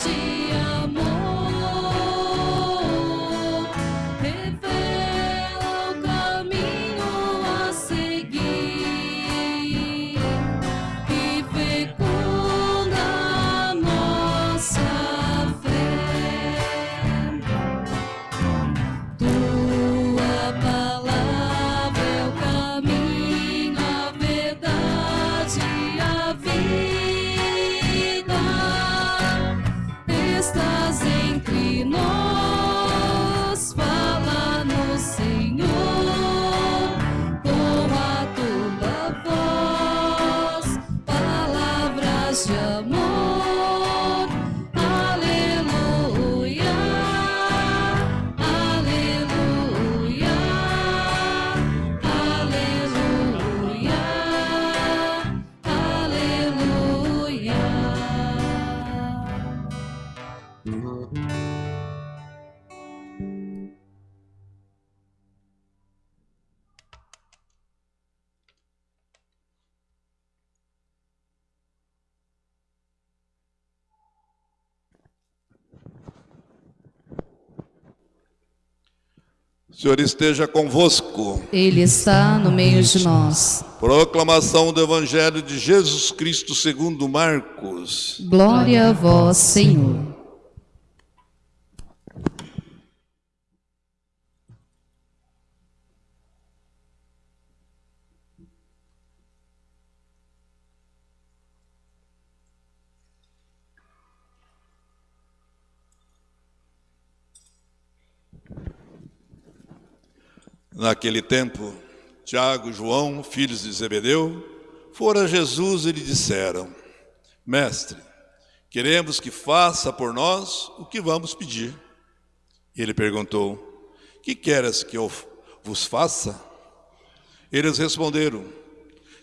Jesus. Senhor esteja convosco. Ele está no meio de nós. Proclamação do Evangelho de Jesus Cristo segundo Marcos. Glória a vós, Senhor. Naquele tempo, Tiago e João, filhos de Zebedeu, foram a Jesus e lhe disseram: Mestre, queremos que faça por nós o que vamos pedir. Ele perguntou: Que queres que eu vos faça? Eles responderam: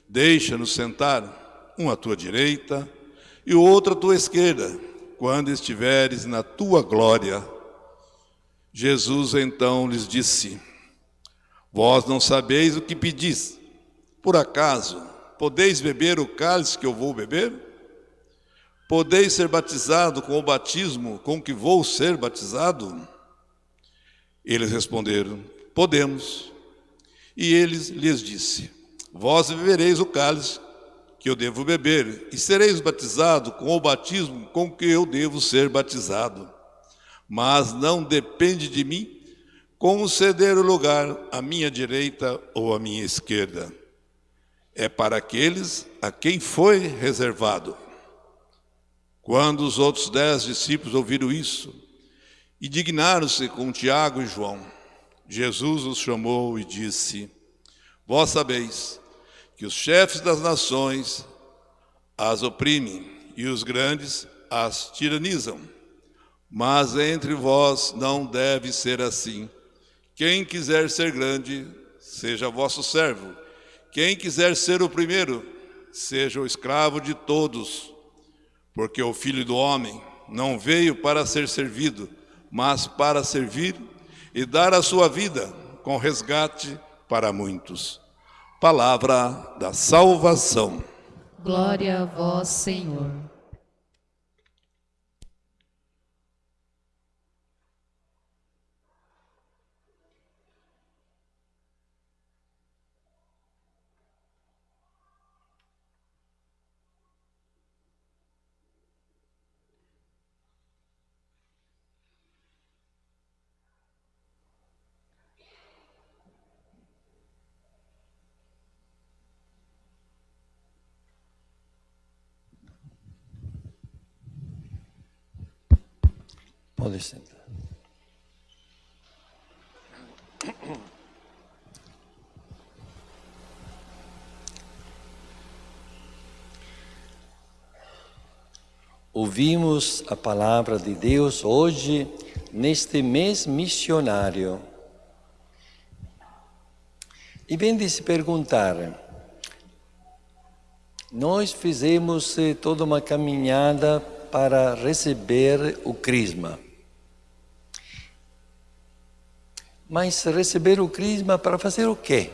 Deixa-nos sentar, um à tua direita e o outro à tua esquerda, quando estiveres na tua glória. Jesus então lhes disse: Vós não sabeis o que pedis. Por acaso, podeis beber o cálice que eu vou beber? Podeis ser batizado com o batismo com que vou ser batizado? Eles responderam: Podemos. E ele lhes disse: Vós bebereis o cálice que eu devo beber, e sereis batizado com o batismo com que eu devo ser batizado. Mas não depende de mim conceder o lugar à minha direita ou à minha esquerda. É para aqueles a quem foi reservado. Quando os outros dez discípulos ouviram isso, indignaram-se com Tiago e João. Jesus os chamou e disse: Vós sabeis que os chefes das nações as oprimem e os grandes as tiranizam. Mas entre vós não deve ser assim. Quem quiser ser grande, seja vosso servo. Quem quiser ser o primeiro, seja o escravo de todos. Porque o Filho do Homem não veio para ser servido, mas para servir e dar a sua vida com resgate para muitos. Palavra da salvação. Glória a vós, Senhor. Ouvimos a palavra de Deus hoje, neste mês missionário. E vem de se perguntar, nós fizemos eh, toda uma caminhada para receber o Crisma. Mas receber o Crisma para fazer o quê?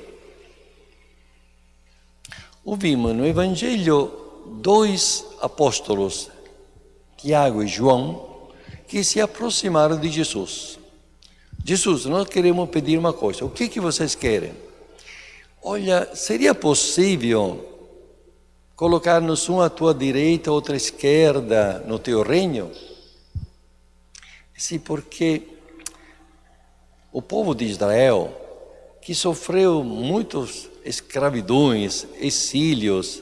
Ouvimos no Evangelho dois apóstolos, Tiago e João, que se aproximaram de Jesus. Jesus, nós queremos pedir uma coisa. O que, que vocês querem? Olha, seria possível colocar-nos um à tua direita, outro à esquerda no teu reino? Sim, porque o povo de Israel, que sofreu muitos escravidões, exílios,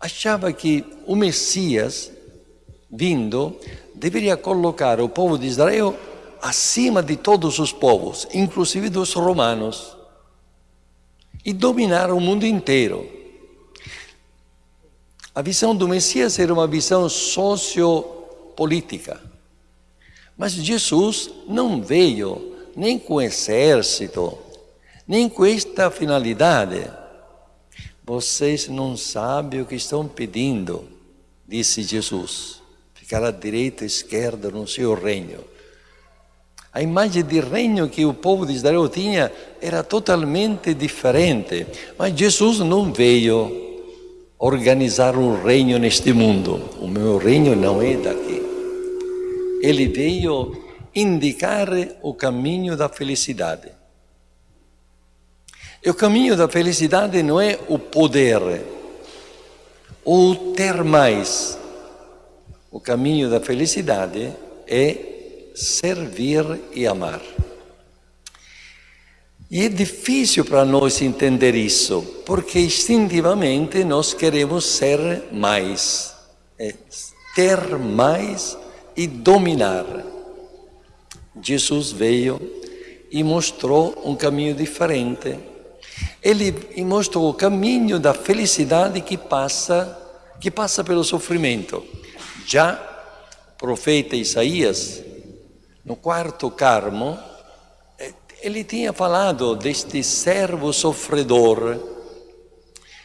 achava que o Messias vindo deveria colocar o povo de Israel acima de todos os povos, inclusive dos romanos, e dominar o mundo inteiro. A visão do Messias era uma visão sociopolítica. Mas Jesus não veio nem com exército, nem com esta finalidade. Vocês não sabem o que estão pedindo, disse Jesus. Ficar à direita e à esquerda no seu reino. A imagem de reino que o povo de Israel tinha era totalmente diferente. Mas Jesus não veio organizar um reino neste mundo. O meu reino não é daqui. Ele veio indicar o caminho da felicidade. E o caminho da felicidade não é o poder ou ter mais. O caminho da felicidade é servir e amar. E é difícil para nós entender isso, porque instintivamente nós queremos ser mais, é, ter mais e dominar. Jesus veio e mostrou um caminho diferente. Ele mostrou o caminho da felicidade que passa, que passa pelo sofrimento. Já o profeta Isaías, no quarto carmo, ele tinha falado deste servo sofredor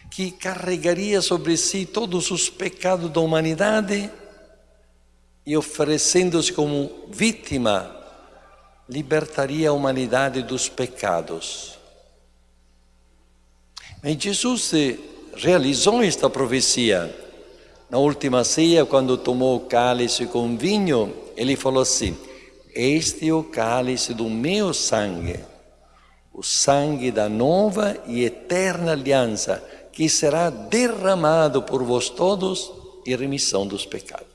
que carregaria sobre si todos os pecados da humanidade e oferecendo-se como vítima, libertaria a humanidade dos pecados. Mas Jesus realizou esta profecia. Na última ceia, quando tomou o cálice com vinho, ele falou assim: este é o cálice do meu sangue, o sangue da nova e eterna aliança, que será derramado por vós todos em remissão dos pecados.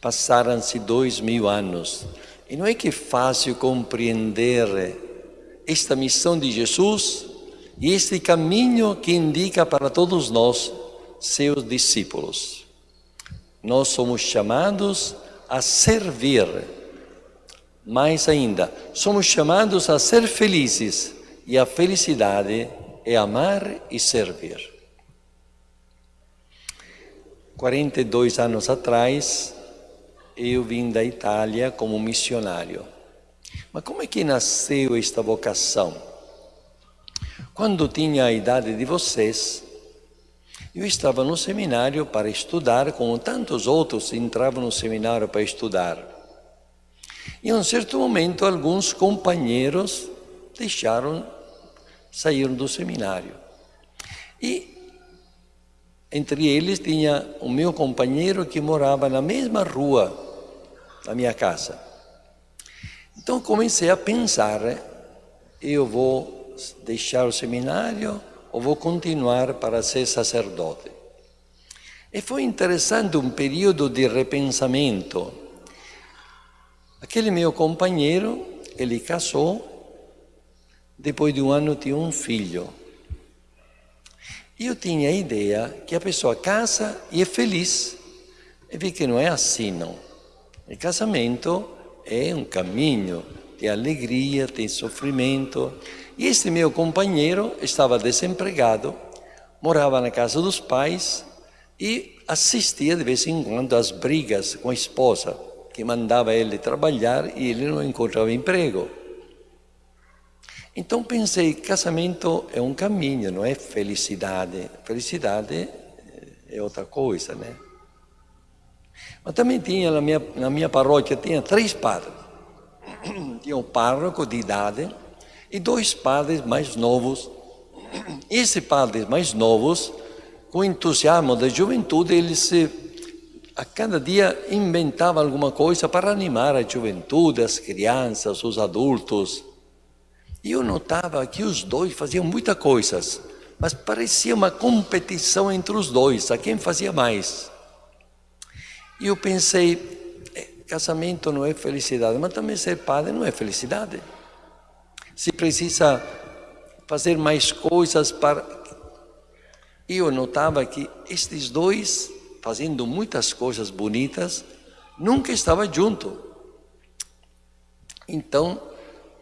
Passaram-se dois mil anos, e não é que é fácil compreender esta missão de Jesus e este caminho que indica para todos nós, seus discípulos. Nós somos chamados a servir. Mais ainda, somos chamados a ser felizes e a felicidade é amar e servir. 42 anos atrás, eu vim da Itália como missionário. Mas como é que nasceu esta vocação? Quando tinha a idade de vocês, eu estava no seminário para estudar, como tantos outros entravam no seminário para estudar. E em um certo momento, alguns companheiros deixaram, saíram do seminário. E entre eles tinha o meu companheiro que morava na mesma rua da minha casa. Então comecei a pensar: eu vou deixar o seminário ou vou continuar para ser sacerdote? E foi interessante um período de repensamento. Aquele meu companheiro, ele casou, depois de um ano tinha um filho. Eu tinha a ideia que a pessoa casa e é feliz. E vi que não é assim, não. O casamento é um caminho, tem alegria, tem sofrimento. E este meu companheiro estava desempregado, morava na casa dos pais e assistia de vez em quando às brigas com a esposa, que mandava ele trabalhar e ele não encontrava emprego. Então pensei, casamento é um caminho, não é felicidade. Felicidade é outra coisa, né? Mas também tinha na minha, na minha paróquia, tinha três padres. Tinha um párroco de idade, e dois padres mais novos. Esses padres mais novos, com entusiasmo da juventude, eles a cada dia inventava alguma coisa para animar a juventude, as crianças, os adultos. E eu notava que os dois faziam muitas coisas, mas parecia uma competição entre os dois, a quem fazia mais. E eu pensei, é, casamento não é felicidade, mas também ser padre não é felicidade. Se precisa fazer mais coisas para. E eu notava que estes dois fazendo muitas coisas bonitas, nunca estava junto. Então,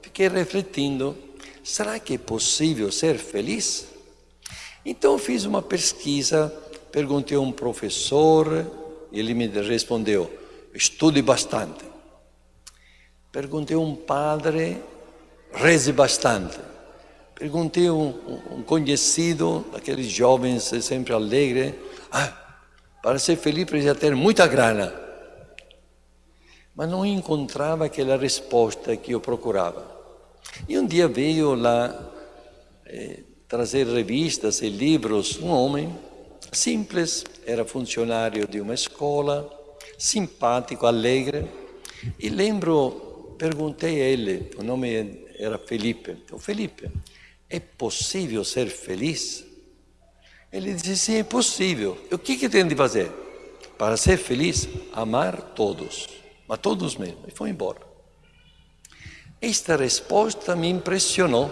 fiquei refletindo: será que é possível ser feliz? Então, fiz uma pesquisa, perguntei a um professor, ele me respondeu: estude bastante. Perguntei a um padre, reze bastante. Perguntei a um, um conhecido, daqueles jovens sempre alegre, ah, para ser feliz precisa ter muita grana. Mas não encontrava aquela resposta que eu procurava. E um dia veio lá eh, trazer revistas e livros um homem simples, era funcionário de uma escola, simpático, alegre. E lembro, perguntei a ele, o nome era Felipe. Então, Felipe, é possível ser feliz? Ele disse: sim, é possível. O que, que tem de fazer? Para ser feliz, amar todos, mas todos mesmo. E foi embora. Esta resposta me impressionou.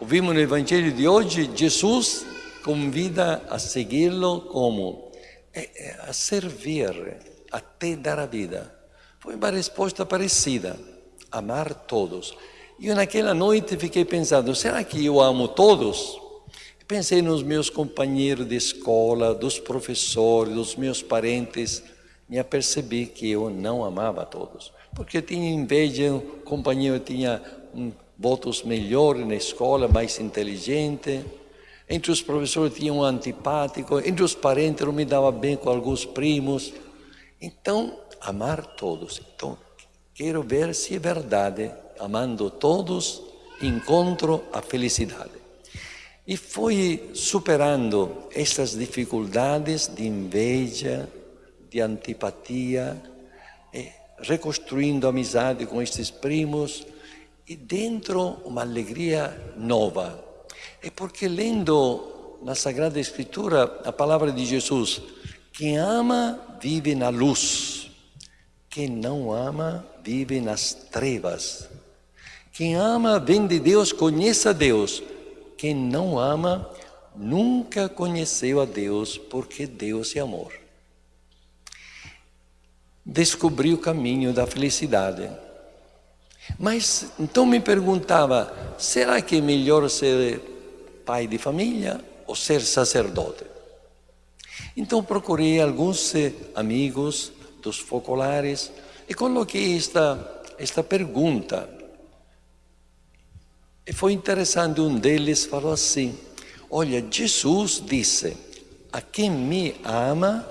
Ouvimos no Evangelho de hoje, Jesus convida a segui-lo como é, é, a servir, até dar a vida. Foi uma resposta parecida, amar todos. E naquela noite fiquei pensando, será que eu amo todos? Pensei nos meus companheiros de escola, dos professores, dos meus parentes, me apercebi que eu não amava todos, porque tinha inveja, companheiro tinha um, votos melhores na escola, mais inteligente, entre os professores tinha um antipático, entre os parentes não me dava bem com alguns primos. Então, amar todos. Então, quero ver se é verdade, amando todos, encontro a felicidade. E foi superando essas dificuldades de inveja, de antipatia, reconstruindo amizade com estes primos e dentro uma alegria nova. É porque lendo na Sagrada Escritura a palavra de Jesus, quem ama vive na luz, quem não ama vive nas trevas. Quem ama vem de Deus, conhece a Deus. Quem não ama nunca conheceu a Deus, porque Deus é amor. Descobri o caminho da felicidade. Mas então me perguntava: será que é melhor ser pai de família ou ser sacerdote? Então procurei alguns eh, amigos dos focolares e coloquei esta, esta pergunta e foi interessante, um deles falou assim: Olha, Jesus disse: A quem me ama,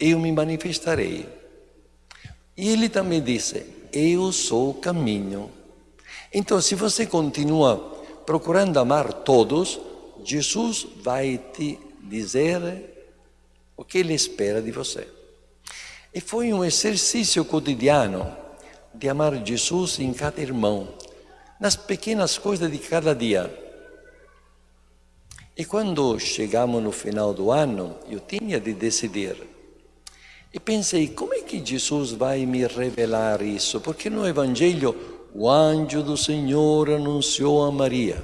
eu me manifestarei. E ele também disse: Eu sou o caminho. Então, se você continua procurando amar todos, Jesus vai te dizer o que ele espera de você. E foi um exercício cotidiano de amar Jesus em cada irmão nas pequenas coisas de cada dia. E quando chegamos no final do ano, eu tinha de decidir. E pensei, como é que Jesus vai me revelar isso? Porque no Evangelho, o anjo do Senhor anunciou a Maria.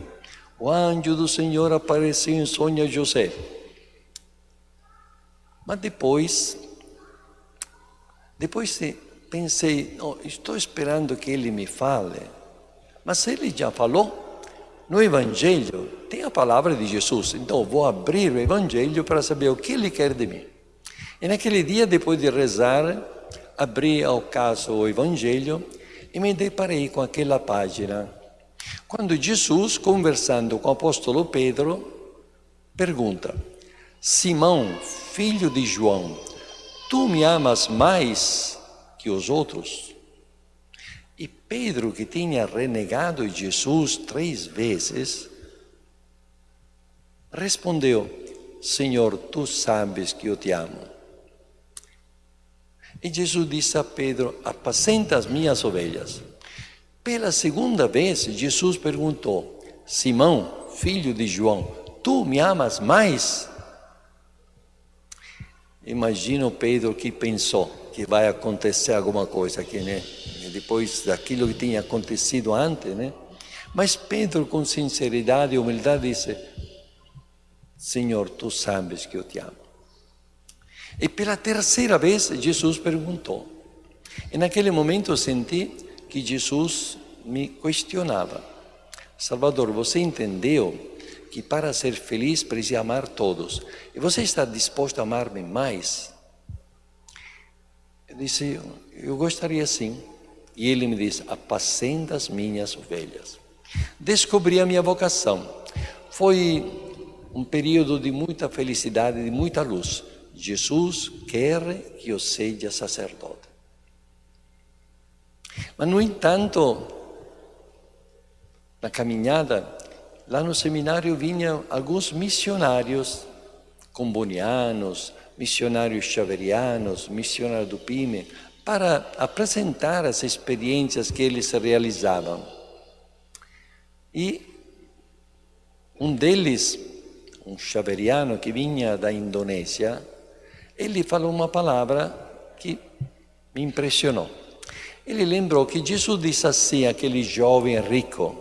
O anjo do Senhor apareceu em sonho a José. Mas depois, depois pensei, oh, estou esperando que ele me fale. Mas ele já falou, no Evangelho tem a palavra de Jesus, então vou abrir o Evangelho para saber o que ele quer de mim. E naquele dia, depois de rezar, abri ao caso o Evangelho e me deparei com aquela página. Quando Jesus, conversando com o apóstolo Pedro, pergunta: Simão, filho de João, tu me amas mais que os outros? E Pedro, que tinha renegado Jesus três vezes, respondeu: Senhor, tu sabes que eu te amo. E Jesus disse a Pedro: Apacenta as minhas ovelhas. Pela segunda vez, Jesus perguntou: Simão, filho de João, tu me amas mais? Imagino Pedro que pensou que vai acontecer alguma coisa aqui, né? Depois daquilo que tinha acontecido antes, né? Mas Pedro, com sinceridade e humildade, disse: Senhor, tu sabes que eu te amo. E pela terceira vez, Jesus perguntou. E naquele momento eu senti que Jesus me questionava: Salvador, você entendeu que para ser feliz precisa amar todos? E você está disposto a amar-me mais? Eu disse: Eu gostaria sim. E ele me disse: Apacenta as minhas ovelhas. Descobri a minha vocação. Foi um período de muita felicidade, de muita luz. Jesus quer que eu seja sacerdote. Mas, no entanto, na caminhada, lá no seminário vinham alguns missionários combonianos, missionários xaverianos, missionários do PIME, para apresentar as experiências que eles realizavam. E um deles, um xaveriano que vinha da Indonésia, ele falou uma palavra que me impressionou. Ele lembrou que Jesus disse assim àquele jovem rico: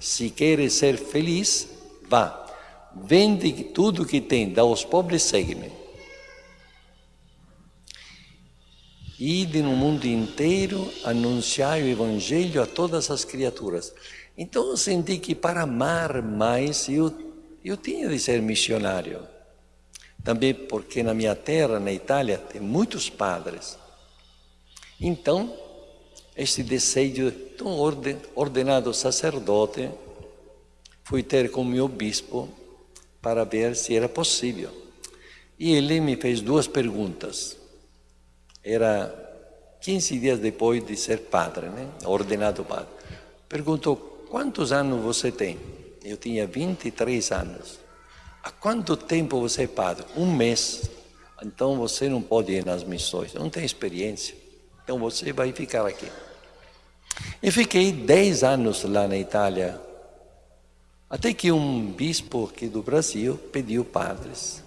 Se queres ser feliz, vá, vende tudo que tem, dá aos pobres, segue-me. Ide no mundo inteiro, anunciai o Evangelho a todas as criaturas. Então eu senti que para amar mais eu, eu tinha de ser missionário. Também porque na minha terra, na Itália, tem muitos padres. Então, este desejo, tão ordenado sacerdote, fui ter com meu bispo para ver se era possível. E ele me fez duas perguntas. Era 15 dias depois de ser padre, né? ordenado padre. Perguntou Quantos anos você tem? Eu tinha 23 anos. Há quanto tempo você é padre? Um mês. Então você não pode ir nas missões, não tem experiência. Então você vai ficar aqui. E fiquei 10 anos lá na Itália. Até que um bispo aqui do Brasil pediu padres.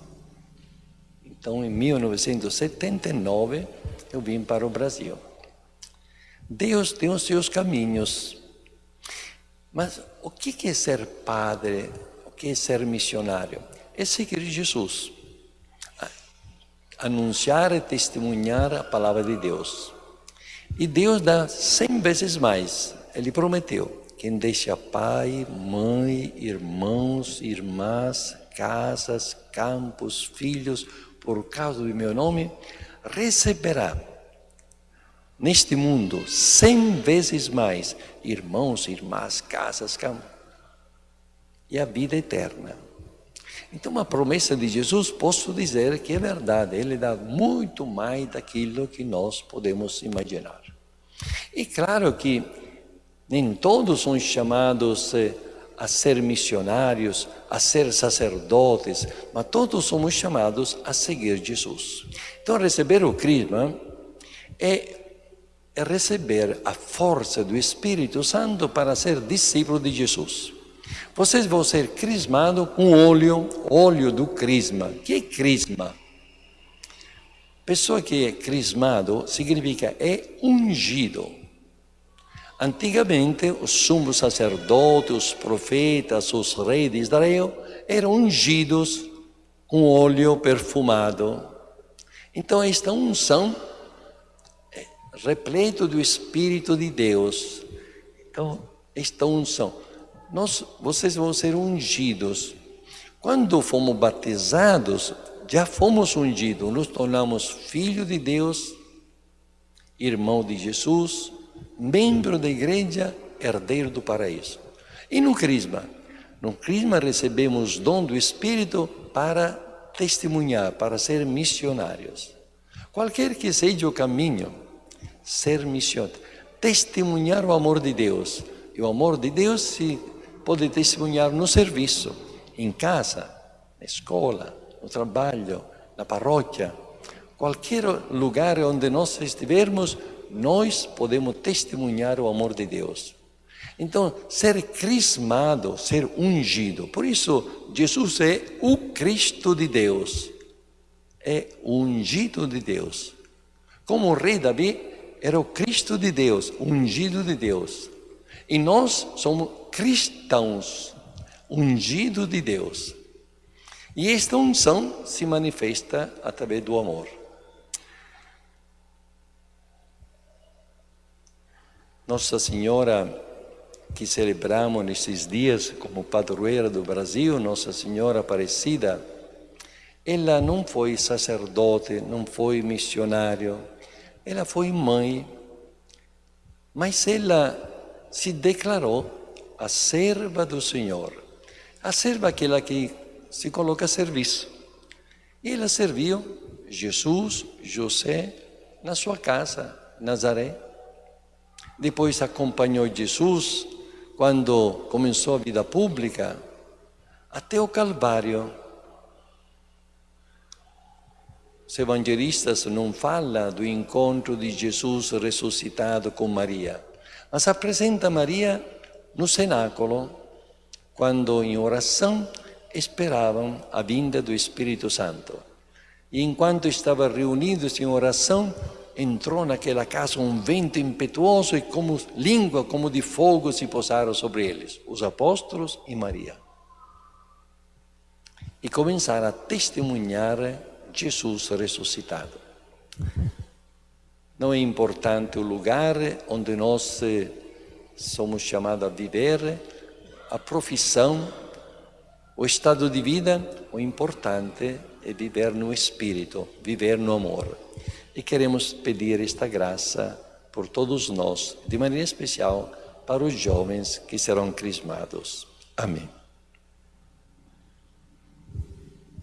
Então, em 1979, eu vim para o Brasil. Deus tem os seus caminhos. Mas o que é ser padre? Que é ser missionário? É seguir Jesus. Anunciar e testemunhar a palavra de Deus. E Deus dá cem vezes mais. Ele prometeu: quem deixa pai, mãe, irmãos, irmãs, casas, campos, filhos, por causa do meu nome, receberá neste mundo cem vezes mais irmãos, irmãs, casas, campos e a vida eterna. Então, a promessa de Jesus, posso dizer que é verdade, ele dá muito mais daquilo que nós podemos imaginar. E claro que nem todos são chamados eh, a ser missionários, a ser sacerdotes, mas todos somos chamados a seguir Jesus. Então, receber o Crisma é é receber a força do Espírito Santo para ser discípulo de Jesus. Vocês vão ser crismados com óleo, óleo do crisma. O que é crisma? Pessoa que é crismado significa é ungido. Antigamente, os sumos sacerdotes, os profetas, os reis de Israel eram ungidos com óleo perfumado. Então, esta unção repleto do Espírito de Deus. Então, esta unção. Nós, vocês vão ser ungidos. Quando fomos batizados, já fomos ungidos, nos tornamos filhos de Deus, irmão de Jesus, membro da igreja, herdeiro do paraíso. E no Crisma? No Crisma recebemos dom do Espírito para testemunhar, para ser missionários. Qualquer que seja o caminho, ser missionário, testemunhar o amor de Deus. E o amor de Deus se pode testemunhar no serviço, em casa, na escola, no trabalho, na paróquia. qualquer lugar onde nós estivermos, nós podemos testemunhar o amor de Deus. Então, ser crismado, ser ungido. Por isso, Jesus é o Cristo de Deus. É ungido de Deus. Como o rei Davi era o Cristo de Deus, ungido de Deus. E nós somos cristãos, ungidos de Deus. E esta unção se manifesta através do amor. Nossa Senhora, que celebramos nesses dias como padroeira do Brasil, Nossa Senhora Aparecida, ela não foi sacerdote, não foi missionário, ela foi mãe, mas ela se declarou a serva do Senhor, a serva aquela que se coloca a serviço. E ela serviu Jesus, José, na sua casa, Nazaré. Depois acompanhou Jesus quando começou a vida pública até o Calvário Os evangelistas não falam do encontro de Jesus ressuscitado com Maria, mas apresenta Maria no cenáculo, quando em oração esperavam a vinda do Espírito Santo. E enquanto estavam reunidos em oração, entrou naquela casa um vento impetuoso e como língua como de fogo se posaram sobre eles, os apóstolos e Maria. E começaram a testemunhar Jesus ressuscitado. Não é importante o lugar onde nós eh, somos chamados a viver, a profissão, o estado de vida, o importante é viver no Espírito, viver no amor. E queremos pedir esta graça por todos nós, de maneira especial para os jovens que serão crismados. Amém.